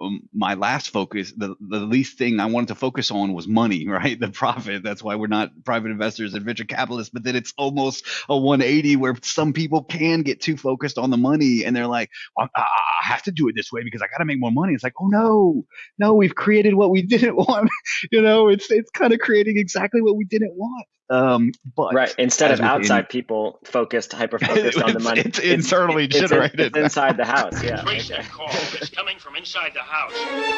um, my last focus, the, the least thing I wanted to focus on was money, right? The profit. That's why we're not private investors and venture capitalists. But then it's almost a 180 where some people can get too focused on the money and they're like, I, I have to do it this way because I got to make more money. It's like, oh no, no, we've created what we didn't want. you know, it's it's kind of creating exactly what we didn't want. Um, but right, instead of outside people focused, hyper focused on the money, it's, it's internally generated. It's, it's inside the house. Yeah. Trace okay. call is coming from inside the house.